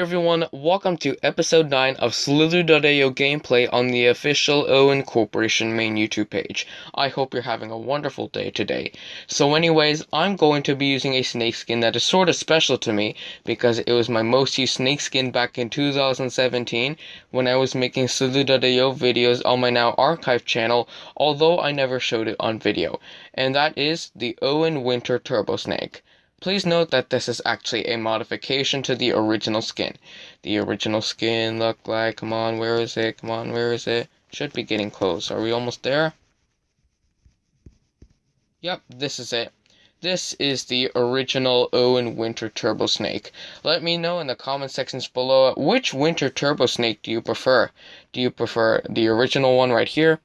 everyone, welcome to episode 9 of Slither.io gameplay on the official Owen Corporation main YouTube page. I hope you're having a wonderful day today. So anyways, I'm going to be using a snake skin that is sort of special to me because it was my most used snake skin back in 2017 when I was making Slither.io videos on my now archive channel, although I never showed it on video. And that is the Owen Winter Turbo Snake. Please note that this is actually a modification to the original skin. The original skin looked like, come on, where is it? Come on, where is it? Should be getting close. Are we almost there? Yep, this is it. This is the original Owen Winter Turbo Snake. Let me know in the comment sections below which Winter Turbo Snake do you prefer? Do you prefer the original one right here?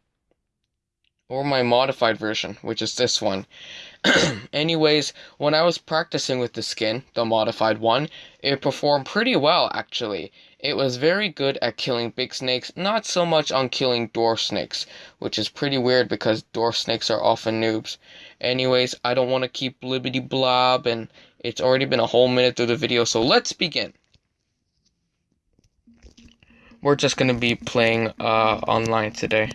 Or my modified version, which is this one? Anyways, when I was practicing with the skin, the modified one, it performed pretty well actually. It was very good at killing big snakes, not so much on killing dwarf snakes, which is pretty weird because dwarf snakes are often noobs. Anyways, I don't want to keep blibbity blob and it's already been a whole minute through the video, so let's begin. We're just going to be playing uh, online today.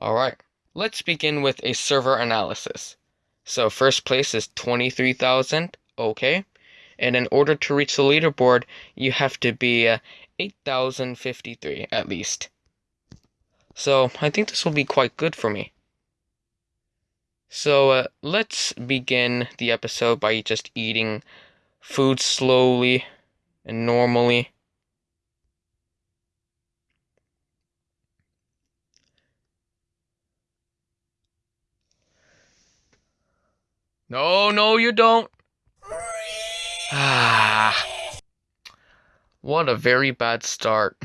Alright. Let's begin with a server analysis. So first place is 23,000, okay. And in order to reach the leaderboard, you have to be uh, 8,053 at least. So I think this will be quite good for me. So uh, let's begin the episode by just eating food slowly and normally. No, no, you don't. Ah. What a very bad start.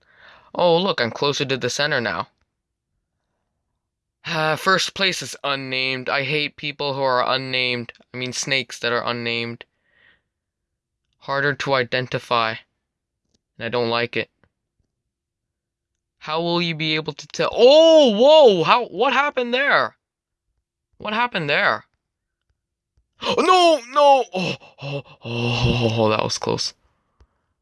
oh, look, I'm closer to the center now. Ah, first place is unnamed. I hate people who are unnamed. I mean, snakes that are unnamed. Harder to identify. And I don't like it. How will you be able to tell? Oh, whoa! How? What happened there? What happened there? no, no! Oh, oh, oh, that was close.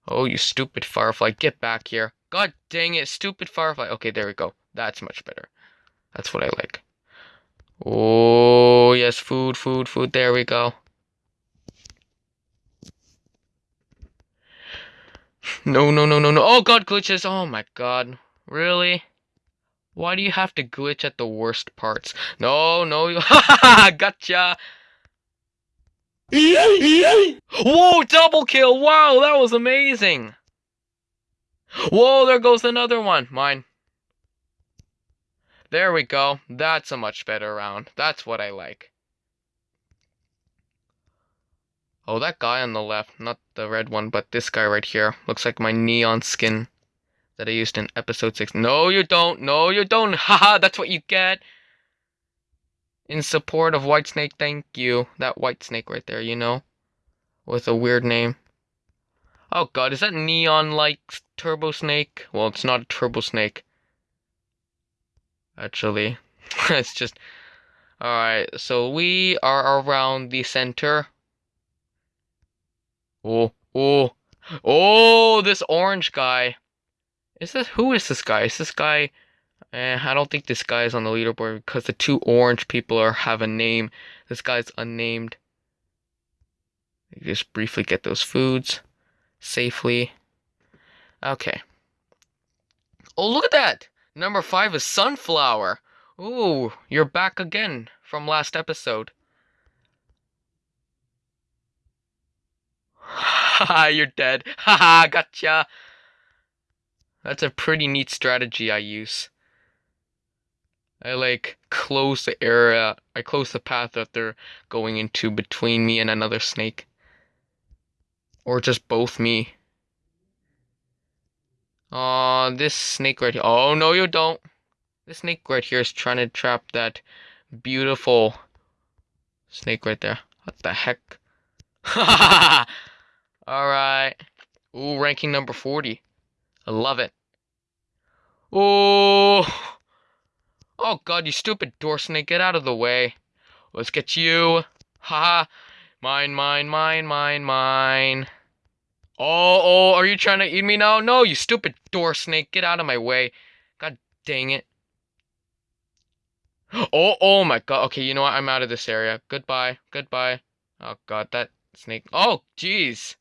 Oh, you stupid firefly. Get back here. God dang it, stupid firefly. Okay, there we go. That's much better. That's what I like. Oh, yes, food, food, food. There we go. No, no, no, no, no. Oh, God, glitches. Oh, my God. Really? Why do you have to glitch at the worst parts? No, no, you. gotcha. Whoa, double kill! Wow, that was amazing! Whoa, there goes another one. Mine. There we go. That's a much better round. That's what I like. Oh, that guy on the left, not the red one, but this guy right here, looks like my neon skin that I used in episode 6. No, you don't. No, you don't. Haha, that's what you get in support of Whitesnake, thank you. That Whitesnake right there, you know? With a weird name. Oh god, is that neon like Turbo Snake? Well, it's not a Turbo Snake. Actually, it's just. Alright, so we are around the center. Oh, oh, oh, this orange guy. Is this. Who is this guy? Is this guy. Eh, I don't think this guy is on the leaderboard because the two orange people are have a name. This guy's unnamed. You just briefly get those foods safely. Okay. Oh, look at that! Number five is Sunflower. Ooh, you're back again from last episode. Haha, you're dead. Haha, gotcha. That's a pretty neat strategy I use. I like close the area, I close the path that they're going into between me and another snake. Or just both me. Aw, uh, this snake right here. Oh, no, you don't. This snake right here is trying to trap that beautiful snake right there. What the heck? Alright. Ooh, ranking number 40. I love it. Oh. Oh god, you stupid door snake, get out of the way. Let's get you. Ha! Mine, mine, mine, mine, mine. Oh, oh, are you trying to eat me now? No, you stupid door snake. Get out of my way. God dang it. Oh, oh my god. Okay, you know what? I'm out of this area. Goodbye. Goodbye. Oh god, that snake. Oh, jeez.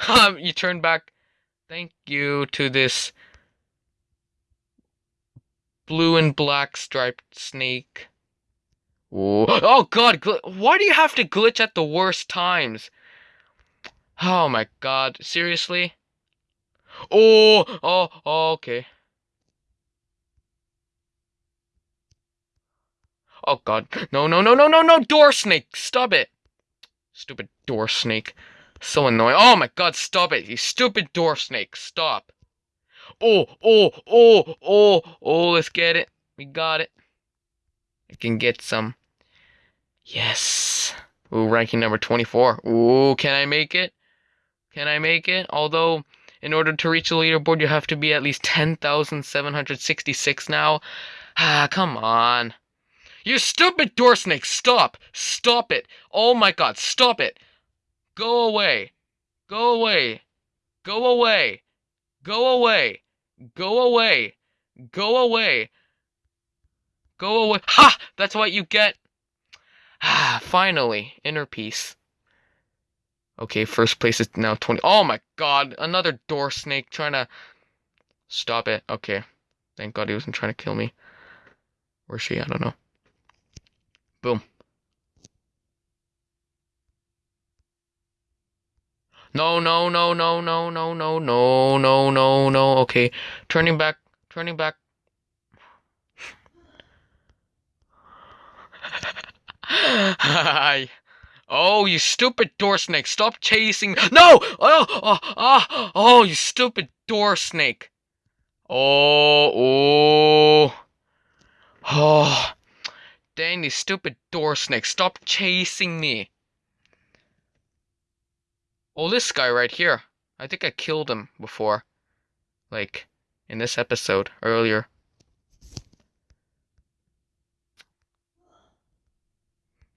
You turned back. Thank you to this blue and black striped snake. Ooh. Oh god, why do you have to glitch at the worst times? Oh my god, seriously? Oh, oh, oh okay. Oh god. No, no, no, no, no, no, door snake! Stop it! Stupid door snake. So annoying. Oh my god, stop it! You stupid door snake. Stop. Oh, oh, oh, oh, oh, let's get it. We got it. I can get some. Yes. Ooh, ranking number 24. Ooh, can I make it? Can I make it? Although, in order to reach the leaderboard, you have to be at least 10,766 now. Ah, come on. You stupid door snake, stop! Stop it! Oh my god, stop it! Go away! Go away! Go away! Go away! Go away! Go away! Go away! Ha! That's what you get! Ah, finally, inner peace. Okay, first place is now 20. Oh my god, another door snake trying to stop it. Okay. Thank god he wasn't trying to kill me. Where's she? I don't know. Boom. No, no, no, no, no, no, no, no, no, no, no. Okay. Turning back. Turning back. Hi. Oh, you stupid door snake. Stop chasing. No! Oh, oh, oh, oh, you stupid door snake. Oh, oh. Oh. Dang, you stupid door snake. Stop chasing me. Oh, this guy right here. I think I killed him before. Like, in this episode earlier.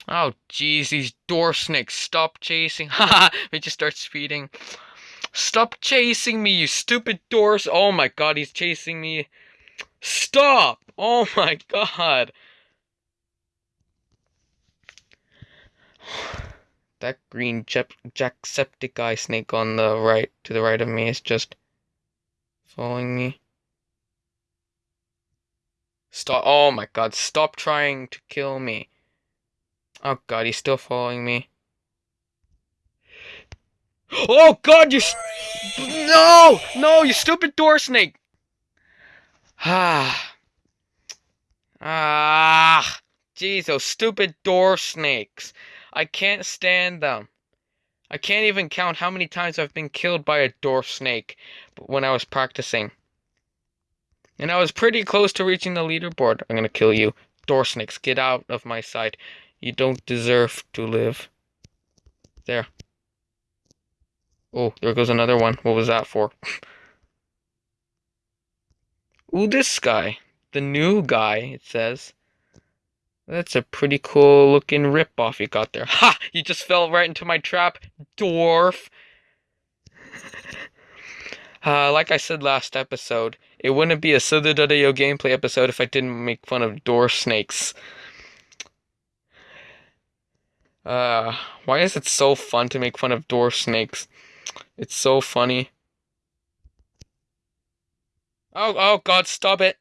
Oh, jeez, these door snakes. Stop chasing. Haha, we just start speeding. Stop chasing me, you stupid doors. Oh my god, he's chasing me. Stop! Oh my god. That green Jacksepticeye snake on the right, to the right of me, is just following me. Stop. Oh my god, stop trying to kill me. Oh god, he's still following me. Oh god, you. No! No, you stupid door snake! Ah. Ah. Jeez, those stupid door snakes. I can't stand them. I can't even count how many times I've been killed by a dwarf snake when I was practicing. And I was pretty close to reaching the leaderboard. I'm gonna kill you. Door snakes, get out of my sight. You don't deserve to live. There. Oh, there goes another one. What was that for? Ooh, this guy. The new guy, it says. That's a pretty cool looking ripoff you got there. Ha! You just fell right into my trap, dwarf! uh, like I said last episode, it wouldn't be a Slither.io gameplay episode if I didn't make fun of dwarf snakes. Uh, why is it so fun to make fun of dwarf snakes? It's so funny. Oh, oh god, stop it.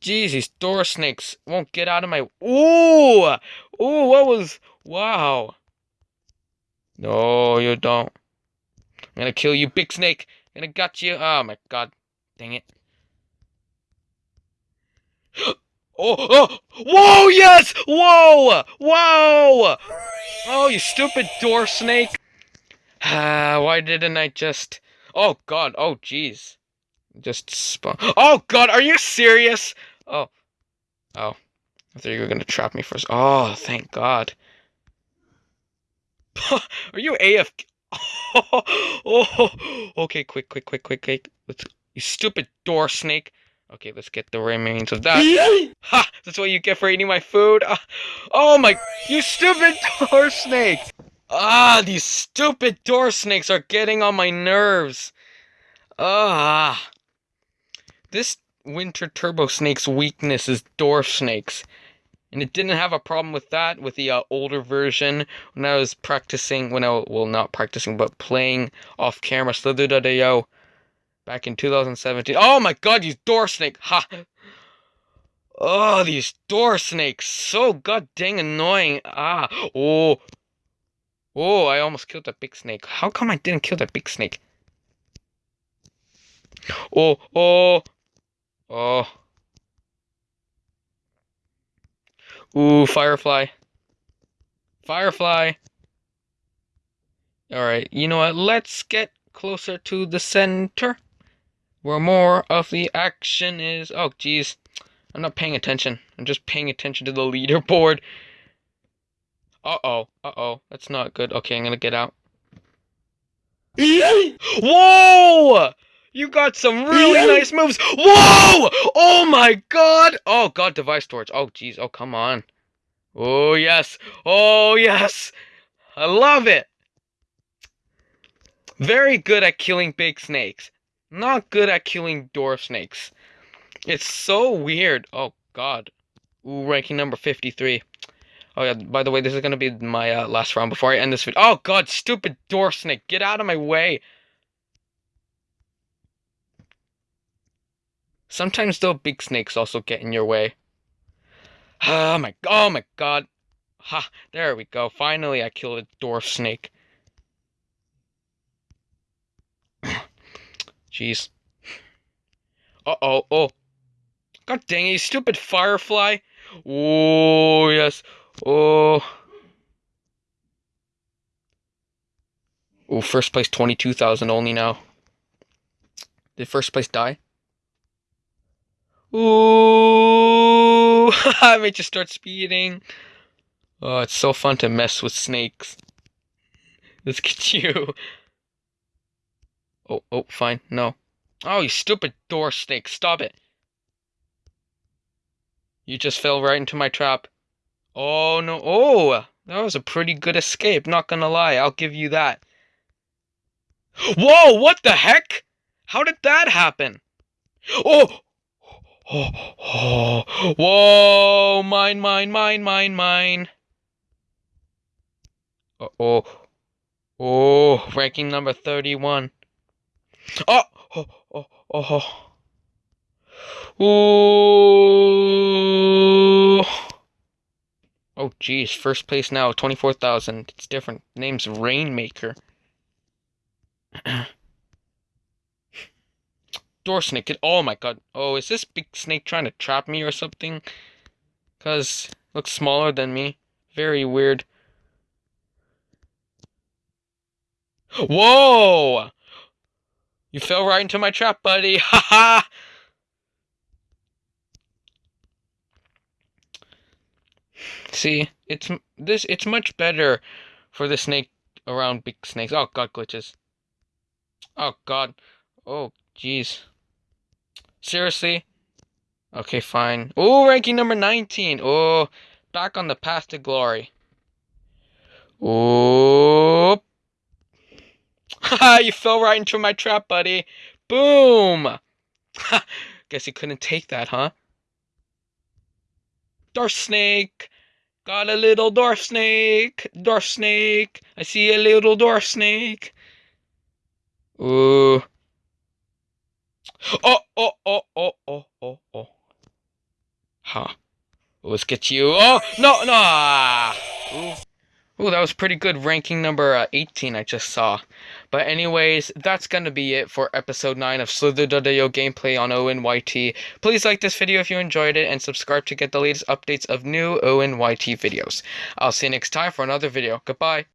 Jeez, these door snakes won't get out of my. Ooh! Ooh, what was. Wow. No, you don't. I'm gonna kill you, big snake. I'm gonna gut you. Oh my god. Dang it. Oh, oh, whoa, yes! Whoa! Whoa! Oh, you stupid door snake. Ah, why didn't I just. Oh, God. Oh, jeez. Just spawn. Oh, God, are you serious? Oh. Oh. I thought you were gonna trap me first. Oh, thank God. Are you AF? Oh, oh, okay, quick, quick, quick, quick, quick. Let's, you stupid door snake. Okay, let's get the remains of that. ha! That's what you get for eating my food. Ah, oh my, you stupid door snake! Ah, these stupid door snakes are getting on my nerves. Ah. This winter turbo snake's weakness is door snakes. And it didn't have a problem with that with the uh, older version when I was practicing, when I, well, not practicing, but playing off camera Slither.io back in 2017. Oh my god, these door snake! Ha! Oh, these door snakes! So god dang annoying! Ah! Oh! Oh, I almost killed that big snake. How come I didn't kill that big snake? Oh, oh! Oh. Ooh, Firefly. Firefly! Alright, you know what? Let's get closer to the center where more of the action is. Oh, jeez. I'm not paying attention. I'm just paying attention to the leaderboard. Uh-oh. Uh-oh. That's not good. Okay, I'm gonna get out. Whoa! You got some really nice moves. Whoa! Oh my god! Oh god, device storage. Oh jeez. Oh come on. Oh yes. Oh yes. I love it. Very good at killing big snakes not good at killing dwarf snakes. It's so weird. Oh god. Ooh, ranking number 53. Oh yeah, by the way, this is gonna be my uh, last round before I end this video. Oh god, stupid dwarf snake, get out of my way! Sometimes though, big snakes also get in your way. Oh my, oh my god. Ha, there we go. Finally I killed a dwarf snake. Jeez. Uh-oh. Oh. God dang it, you stupid firefly. Oh, yes. Oh. Oh, first place 22,000 only now. Did first place die? Ooh, I made just start speeding. Oh, it's so fun to mess with snakes. Let's get you. Oh, oh, fine. No. Oh, you stupid door snake. Stop it. You just fell right into my trap. Oh, no. Oh, that was a pretty good escape. Not gonna lie. I'll give you that. Whoa, what the heck? How did that happen? Oh! Oh, whoa, mine, mine, mine, mine, mine. Uh oh. Oh, ranking number 31. Oh! Oh, oh, oh, oh. Ooh. Oh, geez. First place now, 24,000. It's different. Name's Rainmaker. Door snake. Oh, my God. Oh, is this big snake trying to trap me or something? Because looks smaller than me. Very weird. Whoa! You fell right into my trap, buddy. Ha ha! See, it's this. It's much better for the snake around big snakes. Oh god, glitches. Oh god. Oh jeez. Seriously? Okay, fine. Oh, ranking number 19. Oh, back on the path to glory. Oh, Haha, you fell right into my trap, buddy. Boom! Guess you couldn't take that, huh? Dwarf snake! Got a little dwarf snake! Dwarf snake! I see a little dwarf snake! Ooh. Oh, oh, oh, oh, oh, oh, oh. Huh. Let's get you. Oh, no, no! Ooh. Ooh, that was pretty good. Ranking number uh, 18 I just saw. But anyways, that's gonna be it for episode 9 of Slither.io gameplay on ONYT. Please like this video if you enjoyed it and subscribe to get the latest updates of new ONYT videos. I'll see you next time for another video. Goodbye.